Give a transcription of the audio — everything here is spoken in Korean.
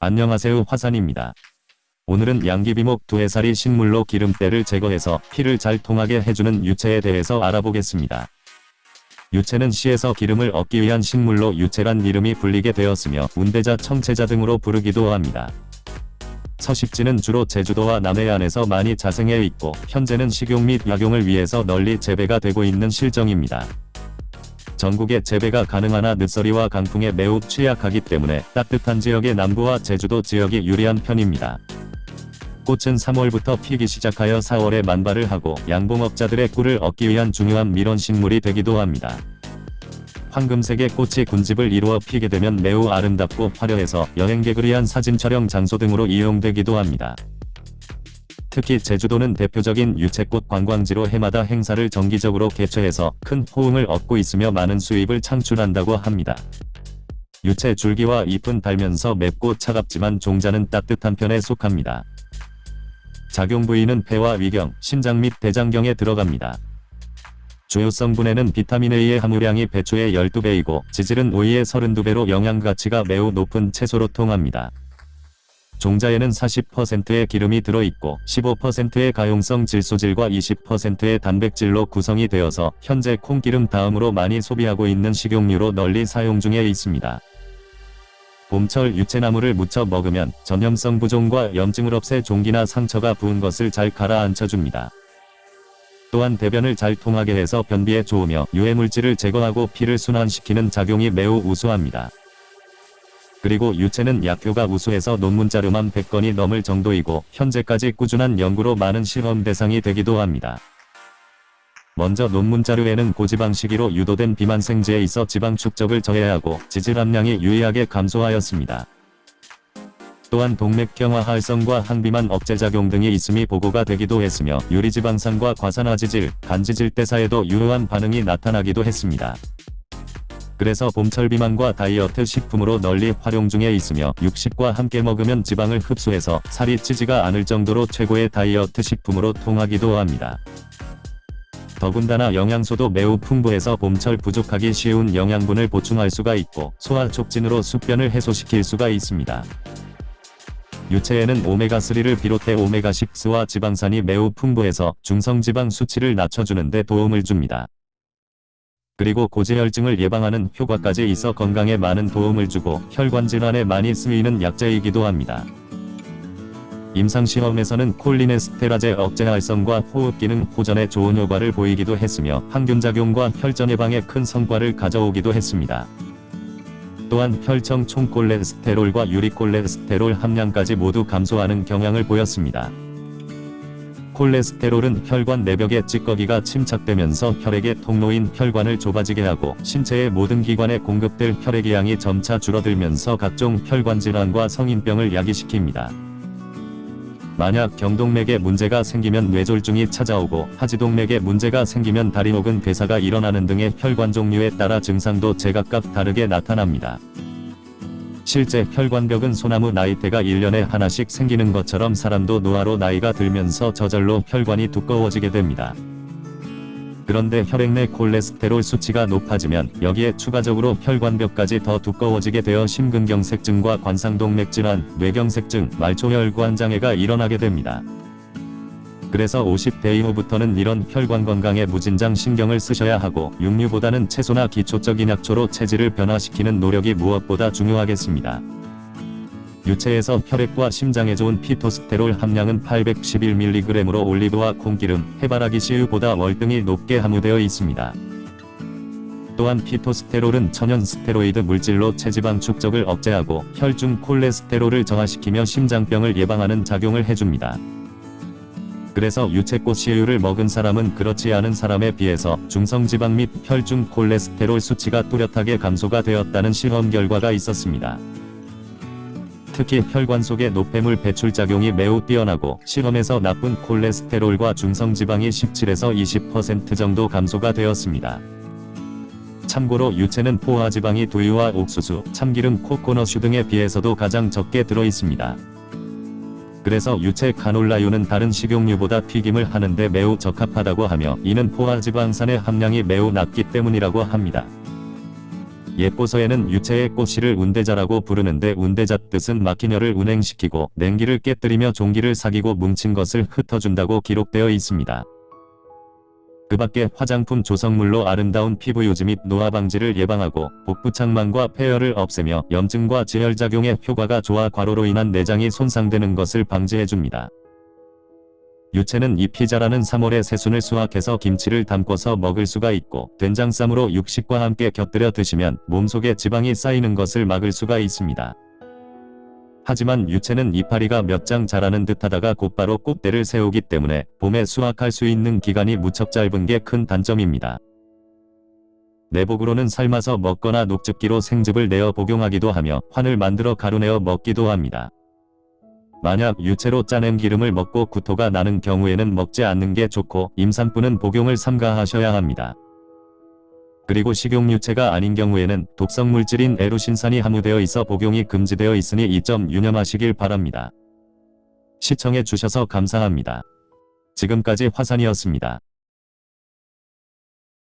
안녕하세요 화산입니다. 오늘은 양귀비목 두해살이 식물로 기름때를 제거해서 피를 잘 통하게 해주는 유채에 대해서 알아보겠습니다. 유채는 시에서 기름을 얻기 위한 식물로 유채란 이름이 불리게 되었으며 운대자 청채자 등으로 부르기도 합니다. 서식지는 주로 제주도와 남해안에서 많이 자생해 있고 현재는 식용 및 약용을 위해서 널리 재배가 되고 있는 실정입니다. 전국에 재배가 가능하나 늦서리와 강풍에 매우 취약하기 때문에 따뜻한 지역의 남부와 제주도 지역이 유리한 편입니다. 꽃은 3월부터 피기 시작하여 4월에 만발을 하고 양봉업자들의 꿀을 얻기 위한 중요한 밀원식물이 되기도 합니다. 황금색의 꽃이 군집을 이루어 피게 되면 매우 아름답고 화려해서 여행객을 위한 사진 촬영 장소 등으로 이용되기도 합니다. 특히 제주도는 대표적인 유채꽃 관광지로 해마다 행사를 정기적으로 개최해서 큰 호응을 얻고 있으며 많은 수입을 창출한다고 합니다. 유채 줄기와 잎은 달면서 맵고 차갑지만 종자는 따뜻한 편에 속합니다. 작용 부위는 폐와 위경, 신장 및 대장경에 들어갑니다. 주요 성분에는 비타민 A의 함유량이 배추의 12배이고 지질은 오이의 32배로 영양 가치가 매우 높은 채소로 통합니다. 종자에는 40%의 기름이 들어있고 15%의 가용성 질소질과 20%의 단백질로 구성이 되어서 현재 콩기름 다음으로 많이 소비하고 있는 식용유로 널리 사용 중에 있습니다. 봄철 유채나무를 무쳐 먹으면 전염성 부종과 염증을 없애 종기나 상처가 부은 것을 잘 가라앉혀줍니다. 또한 대변을 잘 통하게 해서 변비에 좋으며 유해물질을 제거하고 피를 순환시키는 작용이 매우 우수합니다. 그리고 유채는 약효가 우수해서 논문 자료만 100건이 넘을 정도이고 현재까지 꾸준한 연구로 많은 실험 대상이 되기도 합니다. 먼저 논문 자료에는 고지방 식이로 유도된 비만생지에 있어 지방 축적을 저해하고 지질 함량이 유의하게 감소하였습니다. 또한 동맥경화 활성과 항비만 억제작용 등이 있음이 보고가 되기도 했으며 유리지방산과 과산화지질, 간지질 대사에도 유효한 반응이 나타나기도 했습니다. 그래서 봄철 비만과 다이어트 식품으로 널리 활용 중에 있으며 육식과 함께 먹으면 지방을 흡수해서 살이 찌지가 않을 정도로 최고의 다이어트 식품으로 통하기도 합니다. 더군다나 영양소도 매우 풍부해서 봄철 부족하기 쉬운 영양분을 보충할 수가 있고 소화 촉진으로 숙변을 해소시킬 수가 있습니다. 유채에는 오메가3를 비롯해 오메가6와 지방산이 매우 풍부해서 중성지방 수치를 낮춰주는 데 도움을 줍니다. 그리고 고지혈증을 예방하는 효과까지 있어 건강에 많은 도움을 주고 혈관 질환에 많이 쓰이는 약재이기도 합니다. 임상시험에서는 콜리네스테라제 억제 활성과 호흡기능 호전에 좋은 효과를 보이기도 했으며 항균작용과 혈전 예방에 큰 성과를 가져오기도 했습니다. 또한 혈청 총콜레스테롤과 유리콜레스테롤 함량까지 모두 감소하는 경향을 보였습니다. 콜레스테롤은 혈관 내벽의 찌꺼기가 침착되면서 혈액의 통로인 혈관을 좁아지게 하고 신체의 모든 기관에 공급될 혈액의 양이 점차 줄어들면서 각종 혈관 질환과 성인병을 야기시킵니다. 만약 경동맥에 문제가 생기면 뇌졸중이 찾아오고 하지동맥에 문제가 생기면 다리 혹은 괴사가 일어나는 등의 혈관 종류에 따라 증상도 제각각 다르게 나타납니다. 실제 혈관벽은 소나무 나이테가 1년에 하나씩 생기는 것처럼 사람도 노화로 나이가 들면서 저절로 혈관이 두꺼워지게 됩니다. 그런데 혈액 내 콜레스테롤 수치가 높아지면 여기에 추가적으로 혈관벽까지 더 두꺼워지게 되어 심근경색증과 관상동맥질환, 뇌경색증, 말초혈관 장애가 일어나게 됩니다. 그래서 50대 이후부터는 이런 혈관 건강에 무진장 신경을 쓰셔야 하고 육류보다는 채소나 기초적인 약초로 체질을 변화시키는 노력이 무엇보다 중요하겠습니다. 유체에서 혈액과 심장에 좋은 피토스테롤 함량은 811mg으로 올리브와 콩기름, 해바라기 씨유보다 월등히 높게 함유되어 있습니다. 또한 피토스테롤은 천연 스테로이드 물질로 체지방 축적을 억제하고 혈중 콜레스테롤을 저하시키며 심장병을 예방하는 작용을 해줍니다. 그래서 유채꽃 씨유를 먹은 사람은 그렇지 않은 사람에 비해서 중성지방 및 혈중 콜레스테롤 수치가 뚜렷하게 감소가 되었다는 실험 결과가 있었습니다. 특히 혈관 속의 노폐물 배출 작용이 매우 뛰어나고 실험에서 나쁜 콜레스테롤과 중성지방이 17에서 20% 정도 감소가 되었습니다. 참고로 유채는 포화지방이 두유와 옥수수, 참기름, 코코넛슈 등에 비해서도 가장 적게 들어있습니다. 그래서 유채 카놀라유는 다른 식용유보다 튀김을 하는데 매우 적합하다고 하며 이는 포화지방산의 함량이 매우 낮기 때문이라고 합니다. 예뽀서에는 유체의 꽃씨를 운대자라고 부르는데 운대자 뜻은 마키녀를 운행시키고 냉기를 깨뜨리며 종기를 사기고 뭉친 것을 흩어준다고 기록되어 있습니다. 그 밖에 화장품 조성물로 아름다운 피부 유지 및 노화 방지를 예방하고 복부 창망과 폐열을 없애며 염증과 제혈작용에 효과가 좋아 과로로 인한 내장이 손상되는 것을 방지해줍니다. 유채는 잎이 자라는 3월에 새순을 수확해서 김치를 담궈서 먹을 수가 있고 된장쌈으로 육식과 함께 곁들여 드시면 몸속에 지방이 쌓이는 것을 막을 수가 있습니다. 하지만 유채는 이파리가 몇 장 자라는 듯하다가 곧바로 꽃대를 세우기 때문에 봄에 수확할 수 있는 기간이 무척 짧은 게 큰 단점입니다. 내복으로는 삶아서 먹거나 녹즙기로 생즙을 내어 복용하기도 하며 환을 만들어 가루내어 먹기도 합니다. 만약 유채로 짜낸 기름을 먹고 구토가 나는 경우에는 먹지 않는 게 좋고 임산부는 복용을 삼가하셔야 합니다. 그리고 식용유채가 아닌 경우에는 독성 물질인 에루신산이 함유되어 있어 복용이 금지되어 있으니 이 점 유념하시길 바랍니다. 시청해 주셔서 감사합니다. 지금까지 화산이었습니다.